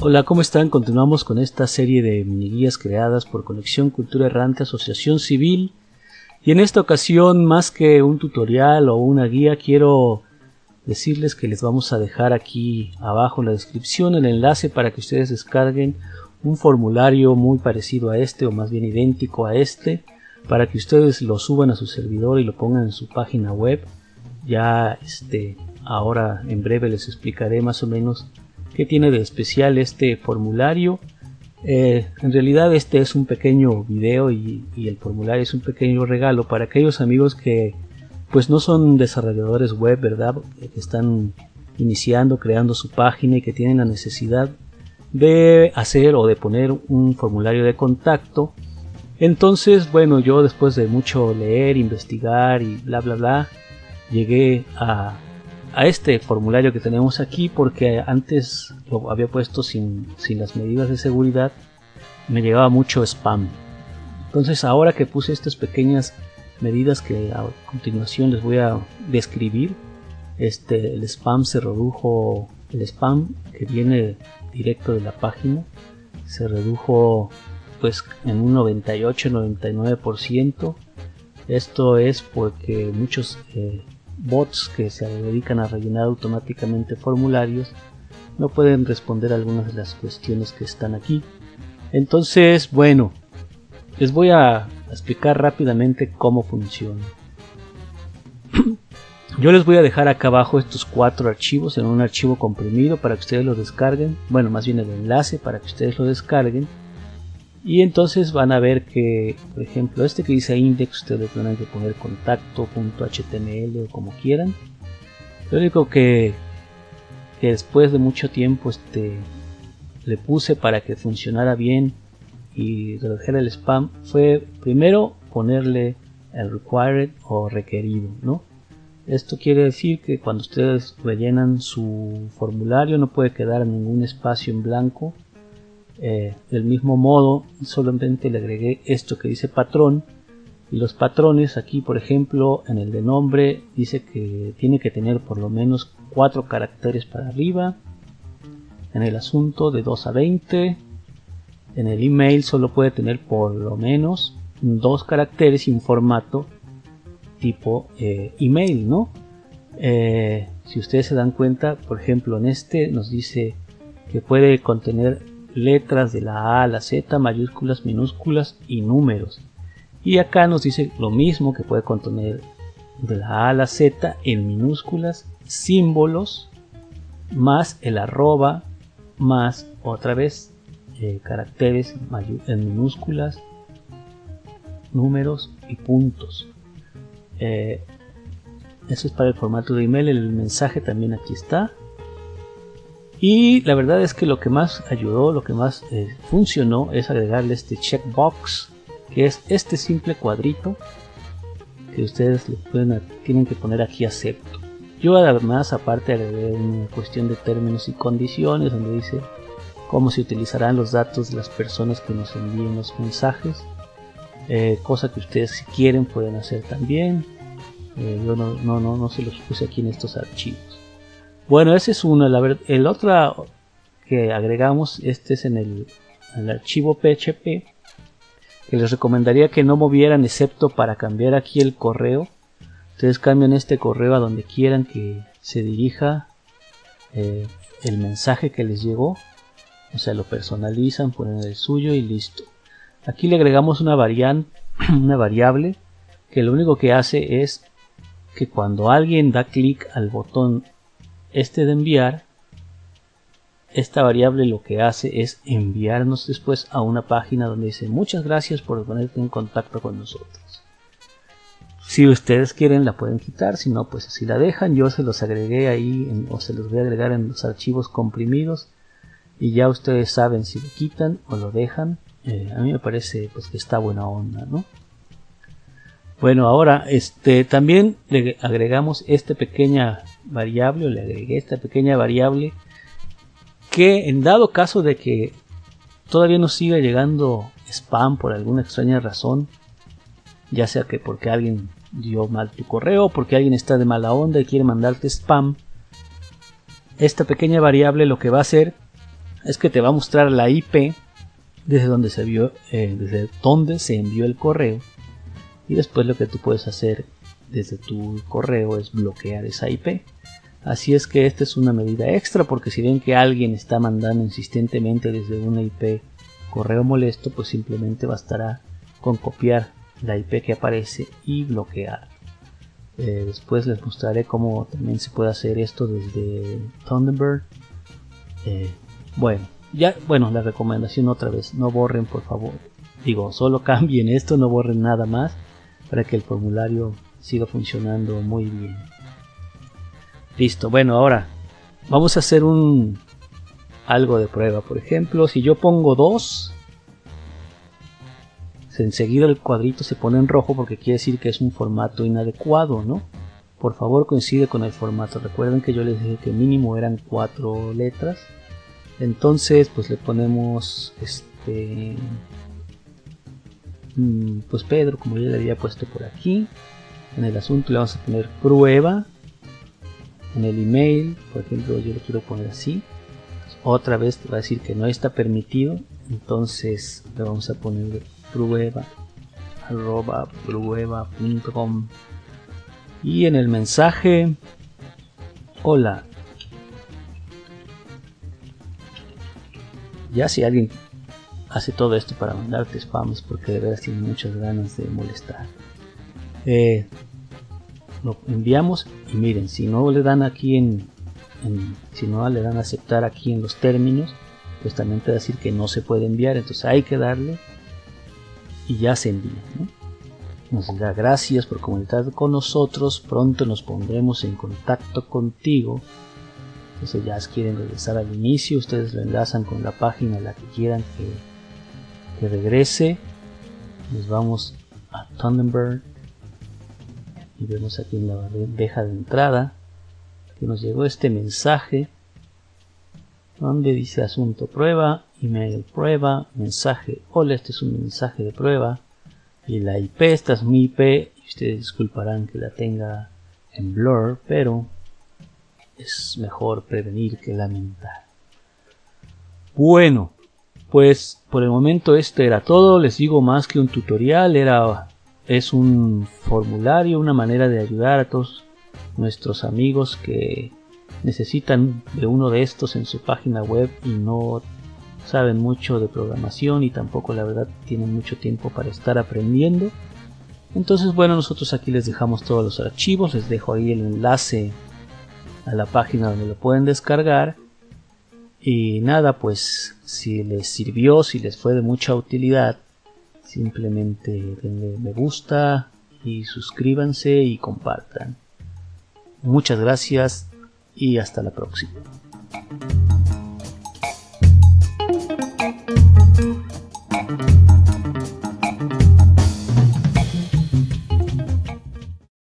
Hola, ¿cómo están? Continuamos con esta serie de mini guías creadas por Conexión Cultura Errante Asociación Civil. Y en esta ocasión, más que un tutorial o una guía, quiero decirles que les vamos a dejar aquí abajo en la descripción el enlace para que ustedes descarguen un formulario muy parecido a este o más bien idéntico a este para que ustedes lo suban a su servidor y lo pongan en su página web. Ya este ahora en breve les explicaré más o menos ¿Qué tiene de especial este formulario? Eh, en realidad este es un pequeño video y, el formulario es un pequeño regalo para aquellos amigos que pues no son desarrolladores web, ¿verdad? Que están iniciando, creando su página y que tienen la necesidad de hacer o de poner un formulario de contacto. Entonces, bueno, yo después de mucho leer, investigar y bla bla bla, llegué a a este formulario que tenemos aquí porque antes lo había puesto sin, las medidas de seguridad. Me llegaba mucho spam. Entonces ahora que puse estas pequeñas medidas que a continuación les voy a describir este el spam se redujo el spam que viene directo de la página se redujo pues en un 98 99% esto es porque muchos eh, bots que se dedican a rellenar automáticamente formularios no pueden responder algunas de las cuestiones que están aquí. Entonces, bueno, les voy a explicar rápidamente cómo funciona. Yo les voy a dejar acá abajo estos cuatro archivos en un archivo comprimido para que ustedes lo descarguen. Bueno, más bien el enlace para que ustedes lo descarguen y entonces van a ver que por ejemplo este que dice index ustedes van que poner contacto.html o como quieran. Lo único que, que después de mucho tiempo este le puse para que funcionara bien y redujera el spam fue primero ponerle el required o requerido no esto quiere decir que cuando ustedes rellenan su formulario no puede quedar ningún espacio en blanco eh, del mismo modo solamente le agregué esto que dice patrón. Y los patrones aquí por ejemplo en el de nombre dice que tiene que tener por lo menos 4 caracteres para arriba. En el asunto de 2 a 20 en el email solo puede tener por lo menos dos caracteres y un formato tipo eh, email no eh, si ustedes se dan cuenta por ejemplo en este nos dice que puede contener letras de la A a la Z, mayúsculas, minúsculas y números. Y acá nos dice lo mismo que puede contener de la A a la Z en minúsculas, símbolos, más el arroba, más otra vez eh, caracteres en minúsculas, números y puntos. Eh, eso es para el formato de email, el mensaje también aquí está. Y la verdad es que lo que más ayudó, lo que más eh, funcionó es agregarle este checkbox, que es este simple cuadrito que ustedes tienen que poner aquí acepto. Yo además aparte agregué una cuestión de términos y condiciones donde dice cómo se utilizarán los datos de las personas que nos envíen los mensajes, eh, cosa que ustedes si quieren pueden hacer también. Eh, yo no, no, no, no se los puse aquí en estos archivos. Bueno, ese es uno. La el otro que agregamos, este es en el, archivo PHP, que les recomendaría que no movieran excepto para cambiar aquí el correo. Ustedes cambian este correo a donde quieran que se dirija eh, el mensaje que les llegó. O sea, lo personalizan, ponen el suyo y listo. Aquí le agregamos una, una variable que lo único que hace es que cuando alguien da clic al botón este de enviar, esta variable lo que hace es enviarnos después a una página donde dice muchas gracias por ponerte en contacto con nosotros. Si ustedes quieren la pueden quitar, si no pues si la dejan. Yo se los agregué ahí o se los voy a agregar en los archivos comprimidos y ya ustedes saben si lo quitan o lo dejan. Eh, a mí me parece pues que está buena onda, ¿no? Bueno, ahora este también le agregamos esta pequeña variable o le agregué esta pequeña variable que en dado caso de que todavía nos siga llegando spam por alguna extraña razón, ya sea que porque alguien dio mal tu correo, porque alguien está de mala onda y quiere mandarte spam, esta pequeña variable lo que va a hacer es que te va a mostrar la IP desde donde se vio, eh, desde donde se envió el correo y después lo que tú puedes hacer desde tu correo es bloquear esa IP. Así es que esta es una medida extra porque si ven que alguien está mandando insistentemente desde una IP correo molesto, pues simplemente bastará con copiar la IP que aparece y bloquear. Eh, después les mostraré cómo también se puede hacer esto desde Thunderbird. Eh, bueno, ya, bueno, la recomendación otra vez, no borren por favor. Digo, solo cambien esto, no borren nada más para que el formulario siga funcionando muy bien. Listo, bueno, ahora vamos a hacer un algo de prueba. Por ejemplo, si yo pongo 2, enseguida el cuadrito se pone en rojo porque quiere decir que es un formato inadecuado, ¿no? Por favor coincide con el formato. Recuerden que yo les dije que mínimo eran 4 letras. Entonces, pues le ponemos este mm, pues Pedro, como ya le había puesto por aquí. En el asunto le vamos a poner prueba. En el email, por ejemplo, yo lo quiero poner así. Otra vez te va a decir que no está permitido. Entonces le vamos a poner prueba prueba.com y en el mensaje hola ya si alguien hace todo esto para mandarte spams porque de verdad tiene muchas ganas de molestar eh, lo enviamos y miren si no le dan aquí en, si no le dan aceptar aquí en los términos pues también te va a decir que no se puede enviar entonces hay que darle y ya se envía. Nos da gracias por comunicar con nosotros, pronto nos pondremos en contacto contigo. Entonces ya quieren regresar al inicio, ustedes lo enlazan con la página a la que quieran que, que regrese. Nos vamos a Thunderbird y vemos aquí en la bandeja de entrada que nos llegó este mensaje donde dice asunto prueba email prueba, mensaje, hola, este es un mensaje de prueba, y la IP, esta es mi IP, y ustedes disculparán que la tenga en blur, pero es mejor prevenir que lamentar. Bueno, pues por el momento esto era todo, les digo más que un tutorial, era es un formulario, una manera de ayudar a todos nuestros amigos que necesitan de uno de estos en su página web y no saben mucho de programación y tampoco la verdad tienen mucho tiempo para estar aprendiendo. Entonces bueno, nosotros aquí les dejamos todos los archivos, les dejo ahí el enlace a la página donde lo pueden descargar. Y nada, pues si les sirvió, si les fue de mucha utilidad, simplemente denle me gusta y suscríbanse y compartan. Muchas gracias y hasta la próxima.